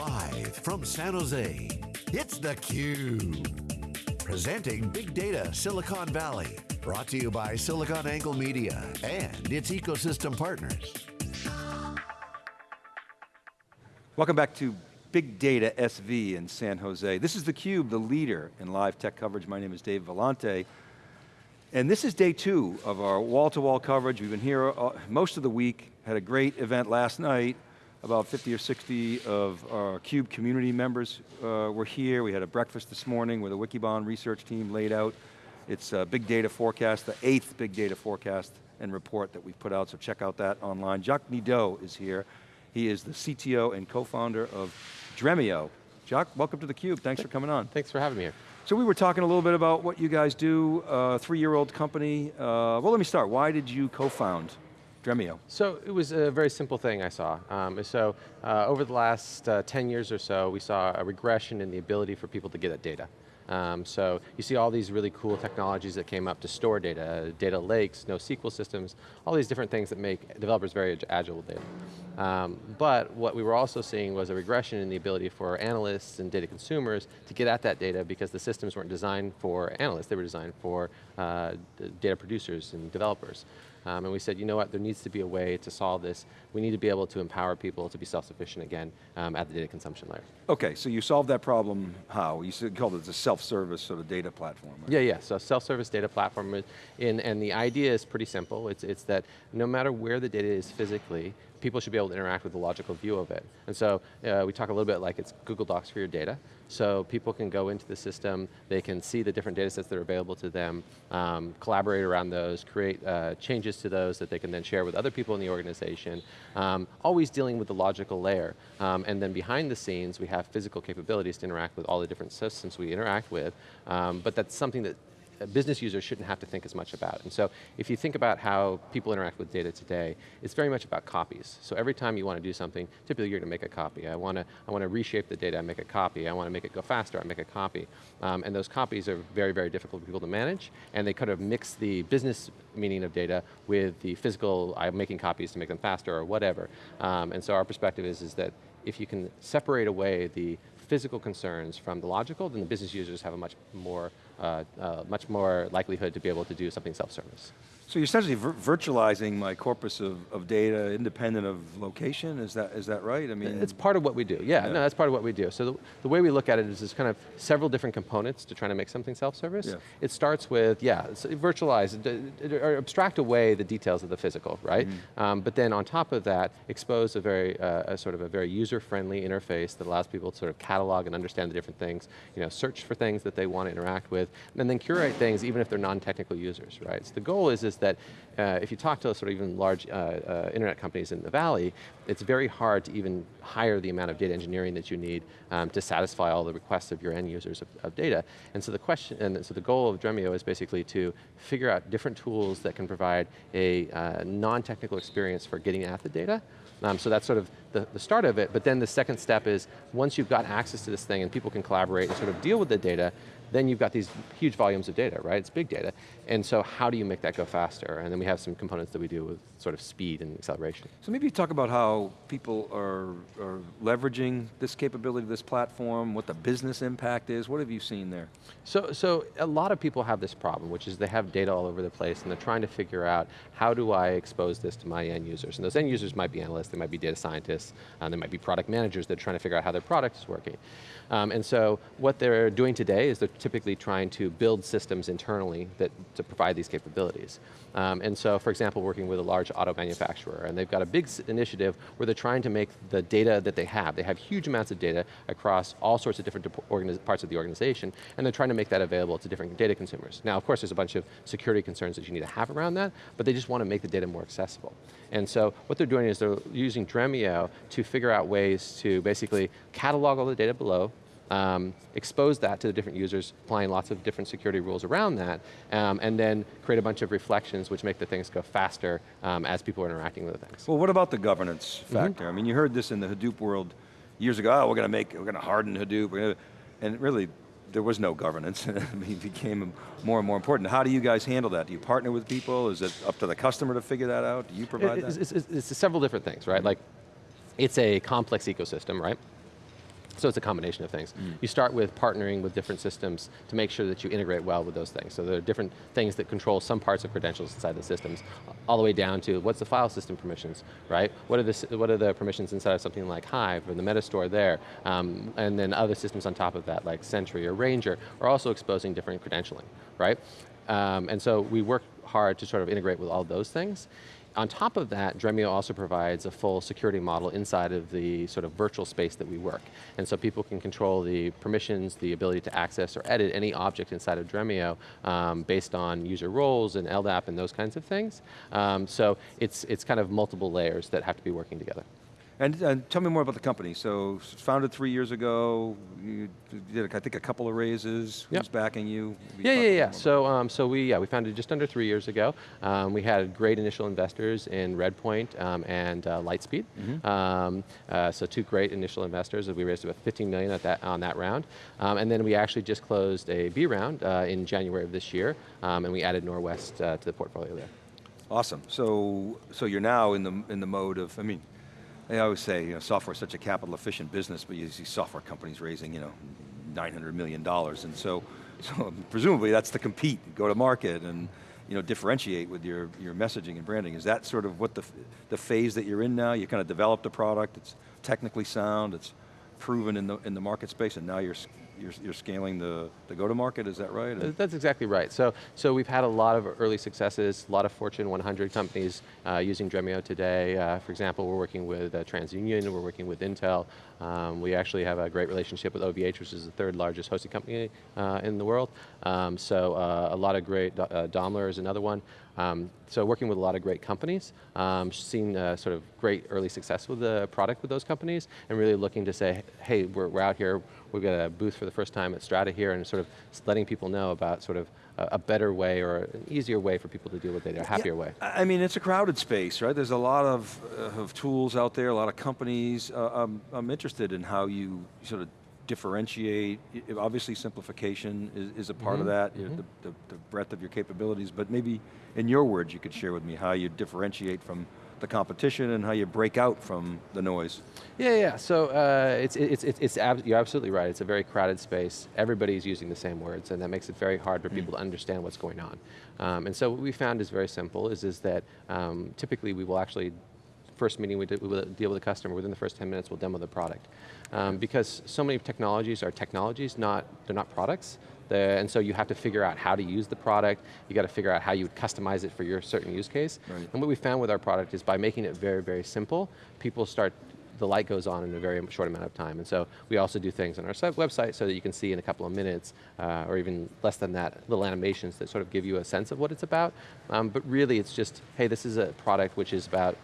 Live from San Jose, it's theCUBE. Presenting Big Data Silicon Valley. Brought to you by SiliconANGLE Media and its ecosystem partners. Welcome back to Big Data SV in San Jose. This is theCUBE, the leader in live tech coverage. My name is Dave Vellante. And this is day two of our wall-to-wall -wall coverage. We've been here uh, most of the week, had a great event last night. About 50 or 60 of our CUBE community members uh, were here. We had a breakfast this morning where the Wikibon research team laid out its uh, big data forecast, the eighth big data forecast and report that we've put out, so check out that online. Jacques Nadeau is here. He is the CTO and co-founder of Dremio. Jacques, welcome to theCUBE, thanks for coming on. Thanks for having me here. So we were talking a little bit about what you guys do, uh, three-year-old company. Uh, well, let me start. Why did you co-found Dremio? So it was a very simple thing I saw. Um, so uh, over the last uh, 10 years or so, we saw a regression in the ability for people to get at data. Um, so you see all these really cool technologies that came up to store data, data lakes, NoSQL systems, all these different things that make developers very agile with data. Um, but what we were also seeing was a regression in the ability for analysts and data consumers to get at that data because the systems weren't designed for analysts, they were designed for uh, data producers and developers. Um, and we said, you know what, there needs to be a way to solve this. We need to be able to empower people to be self-sufficient again um, at the data consumption layer. Okay, so you solved that problem how? You said, called it a self-service sort of data platform. Right? Yeah, yeah, so self-service data platform, in, and the idea is pretty simple. It's, it's that no matter where the data is physically, people should be able to interact with the logical view of it. And so uh, we talk a little bit like it's Google Docs for your data. So people can go into the system, they can see the different data sets that are available to them, um, collaborate around those, create uh, changes to those that they can then share with other people in the organization, um, always dealing with the logical layer. Um, and then behind the scenes, we have physical capabilities to interact with all the different systems we interact with, um, but that's something that business users shouldn't have to think as much about. And so if you think about how people interact with data today, it's very much about copies. So every time you want to do something, typically you're going to make a copy. I want to, I want to reshape the data, I make a copy. I want to make it go faster, I make a copy. Um, and those copies are very, very difficult for people to manage, and they kind of mix the business meaning of data with the physical, I'm making copies to make them faster or whatever. Um, and so our perspective is, is that if you can separate away the physical concerns from the logical, then the business users have a much more, uh, uh, Uh, uh, much more likelihood to be able to do something self-service. So you're essentially vir virtualizing my corpus of, of data independent of location, is that, is that right? I mean, It's part of what we do, yeah, yeah. no, that's part of what we do. So the, the, way we look at it is there's kind of several different components to trying to make something self-service. Yeah. It starts with, yeah, virtualize, or abstract away the details of the physical, right? Mm -hmm. um, but then on top of that, expose a very, uh, a sort of a very user-friendly interface that allows people to sort of catalog and understand the different things, you know, search for things that they want to interact with, and then curate things even if they're non-technical users, right? So the goal is, is that uh, if you talk to sort of even large uh, uh, internet companies in the valley, it's very hard to even hire the amount of data engineering that you need um, to satisfy all the requests of your end users of, of, data. And so the question, and so the goal of Dremio is basically to figure out different tools that can provide a uh, non-technical experience for getting at the data, um, so that's sort of the, the, start of it, but then the second step is, once you've got access to this thing and people can collaborate and sort of deal with the data, then you've got these huge volumes of data, right? It's big data. And so how do you make that go faster? And then we have some components that we do with sort of speed and acceleration. So maybe talk about how people are, are leveraging this capability, this platform, what the business impact is. What have you seen there? So, so a lot of people have this problem, which is they have data all over the place and they're trying to figure out how do I expose this to my end users? And those end users might be analysts, they might be data scientists, uh, they might be product managers that are trying to figure out how their product is working. Um, and so what they're doing today is they're typically trying to build systems internally that, to provide these capabilities. Um, and so, for example, working with a large auto manufacturer, and they've got a big initiative where they're trying to make the data that they have, they have huge amounts of data across all sorts of different parts of the organization, and they're trying to make that available to different data consumers. Now, of course, there's a bunch of security concerns that you need to have around that, but they just want to make the data more accessible. And so, what they're doing is they're using Dremio to figure out ways to basically catalog all the data below, um, expose that to the different users, applying lots of different security rules around that, um, and then create a bunch of reflections which make the things go faster um, as people are interacting with the things. Well, what about the governance mm-hmm. factor? Mm -hmm. I mean, you heard this in the Hadoop world years ago, oh, we're going to make, we're going to harden Hadoop, and really, there was no governance, it became more and more important. How do you guys handle that? Do you partner with people? Is it up to the customer to figure that out? Do you provide it, that? It's, it's, it's, several different things, right? Like, it's a complex ecosystem, right? So it's a combination of things. You start with partnering with different systems to make sure that you integrate well with those things. So there are different things that control some parts of credentials inside the systems, all the way down to what's the file system permissions, right? What are the, what are the permissions inside of something like Hive or the Metastore there? Um, and then other systems on top of that, like Sentry or Ranger, are also exposing different credentialing, right? Um, and so we work hard to sort of integrate with all those things. On top of that, Dremio also provides a full security model inside of the sort of virtual space that we work. And so people can control the permissions, the ability to access or edit any object inside of Dremio um, based on user roles and LDAP and those kinds of things. Um, so it's, it's kind of multiple layers that have to be working together. And, and, tell me more about the company. So, founded three years ago, you did, I think, a couple of raises. Yep. Who's backing you? Yeah, yeah, yeah. So, um, so we, yeah, we founded just under three years ago. Um, we had great initial investors in Redpoint um, and uh, Lightspeed. Mm -hmm. uh, so two great initial investors. We raised about 15 million at that on that round, um, and then we actually just closed a B round uh, in January of this year, um, and we added Norwest uh, to the portfolio there. Awesome. So, so you're now in the in the mode of, I mean I always say, you know, software is such a capital efficient business, but you see software companies raising, you know, $900 million. And so, so presumably that's to compete, go to market, and you know, differentiate with your, your messaging and branding. Is that sort of what the, the phase that you're in now? You kind of developed a product, it's technically sound, it's proven in the, in the market space, and now you're you're, you're scaling the, the go-to-market, is that right? That's exactly right. So, so we've had a lot of early successes, a lot of Fortune 100 companies uh, using Dremio today. Uh, for example, we're working with uh, TransUnion, we're working with Intel. Um, we actually have a great relationship with OVH, which is the third largest hosting company uh, in the world. Um, so uh, a lot of great, uh, Daimler is another one. Um, so working with a lot of great companies, um, seen uh, sort of great early success with the product with those companies, and really looking to say, hey, we're, we're out here, we've got a booth for the first time at Strata here, and sort of letting people know about sort of a, a better way or an easier way for people to deal with data, a happier yeah, way. I mean, it's a crowded space, right? There's a lot of, uh, of tools out there, a lot of companies. Uh, I'm, I'm interested in how you sort of differentiate, obviously simplification is, is a part mm -hmm. of mm-hmm. that, mm -hmm. the, the, the, breadth of your capabilities, but maybe in your words you could share with me how you differentiate from the competition and how you break out from the noise. Yeah, yeah, so uh, it's, it's, it's, it's ab you're absolutely right, it's a very crowded space, everybody's using the same words and that makes it very hard for mm. people to understand what's going on. Um, and so what we found is very simple, is, is that um, typically we will actually first meeting we, we will deal with the customer, within the first 10 minutes we'll demo the product. Um, because so many technologies are technologies, not, they're not products. and so you have to figure out how to use the product, you got to figure out how you would customize it for your certain use case. Right. And what we found with our product is by making it very, very simple, people start the light goes on in a very short amount of time. And so we also do things on our website so that you can see in a couple of minutes, uh, or even less than that, little animations that sort of give you a sense of what it's about. Um, but really it's just, hey, this is a product which is about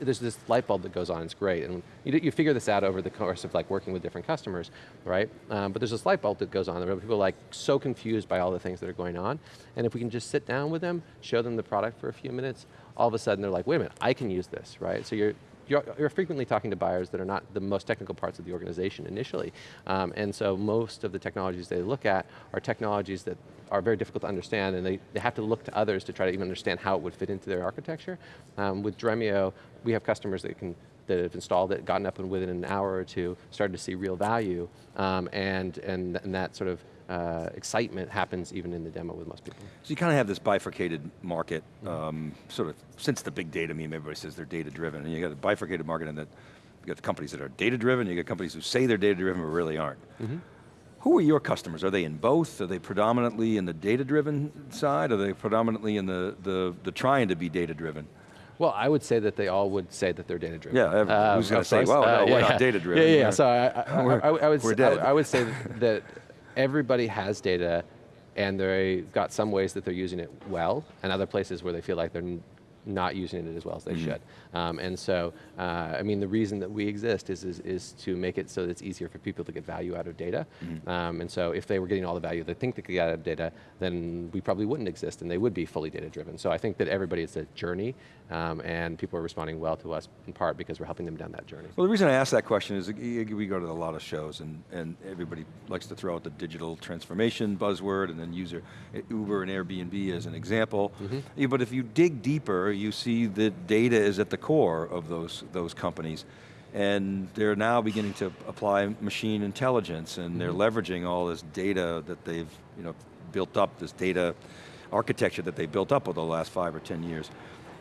there's this light bulb that goes on, it's great. And you, you figure this out over the course of like working with different customers, right? Um, but there's this light bulb that goes on, there people are like so confused by all the things that are going on. And if we can just sit down with them, show them the product for a few minutes, all of a sudden they're like, wait a minute, I can use this, right? So you're, you're, you're, frequently talking to buyers that are not the most technical parts of the organization initially. Um, and so most of the technologies they look at are technologies that are very difficult to understand and they, they have to look to others to try to even understand how it would fit into their architecture. Um, with Dremio, we have customers that can that have installed it, gotten up and within an hour or two, started to see real value, um, and, and, and that sort of uh, excitement happens even in the demo with most people. So you kind of have this bifurcated market, um, sort of, since the big data meme, everybody says they're data driven, and you got a bifurcated market in that you got the companies that are data driven, you got companies who say they're data driven but really aren't. Mm -hmm. Who are your customers? Are they in both? Are they predominantly in the data-driven side? Are they predominantly in the, the, the trying to be data-driven? Well, I would say that they all would say that they're data driven. Yeah, um, who's going to say, well, no, uh, we're yeah, not data driven. Yeah, yeah, so I, I, I, I would, say, I, would say that everybody has data and they've got some ways that they're using it well and other places where they feel like they're not using it as well as they mm -hmm. should. Um, and so, uh, I mean, the reason that we exist is, is, is, to make it so that it's easier for people to get value out of data. Mm -hmm. um, and so if they were getting all the value they think they could get out of data, then we probably wouldn't exist and they would be fully data driven. So I think that everybody is a journey um, and people are responding well to us in part because we're helping them down that journey. Well, the reason I ask that question is we go to a lot of shows and, and everybody likes to throw out the digital transformation buzzword and then use Uber and Airbnb as an example. Mm -hmm. But if you dig deeper, you see that data is at the core of those, those companies. and they're now beginning to apply machine intelligence, and they're mm-hmm. leveraging all this data that they've you know, built up, this data architecture that they built up over the last five or 10 years.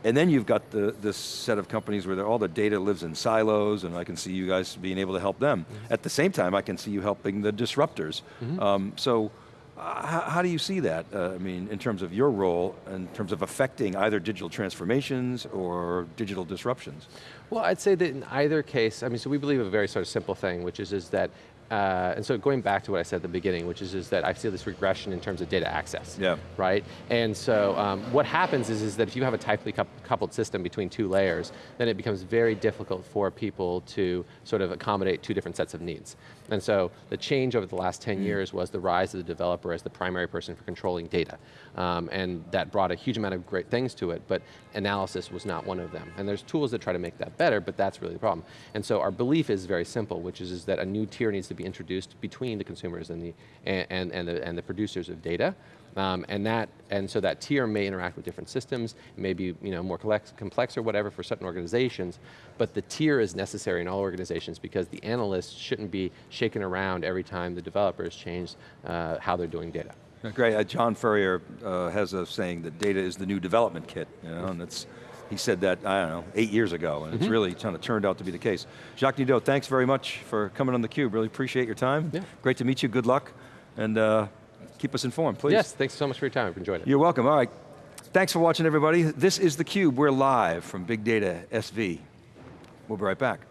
And then you've got the, this set of companies where all the data lives in silos, and I can see you guys being able to help them. Mm-hmm. At the same time, I can see you helping the disruptors. Mm-hmm. Um, so, how, how do you see that? Uh, I mean, in terms of your role, in terms of affecting either digital transformations or digital disruptions? Well, I'd say that in either case, I mean, so we believe a very sort of simple thing, which is, is that, uh, and so going back to what I said at the beginning, which is, is that I see this regression in terms of data access. Yeah. Right? And so um, what happens is, is that if you have a tightly coupled system between two layers, then it becomes very difficult for people to sort of accommodate two different sets of needs. And so the change over the last 10 years was the rise of the developer as the primary person for controlling data. Um, and that brought a huge amount of great things to it, but analysis was not one of them. And there's tools that try to make that better, but that's really the problem. And so our belief is very simple, which is, is that a new tier needs to be introduced between the consumers and the, and, and, and the, and the producers of data. Um, and that, and so that tier may interact with different systems, it may be you know, more complex, complex or whatever for certain organizations, but the tier is necessary in all organizations because the analysts shouldn't be shaken around every time the developers change uh, how they're doing data. Great, uh, John Furrier uh, has a saying that data is the new development kit, you know, and it's, he said that, I don't know, eight years ago, and it's really kind of turned out to be the case. Jacques Nadeau, thanks very much for coming on theCUBE, really appreciate your time. Yeah. Great to meet you, good luck, and uh, keep us informed, please. Yes, thanks so much for your time, I've enjoyed it. You're welcome, all right. Thanks for watching everybody. This is theCUBE, we're live from Big Data SV. We'll be right back.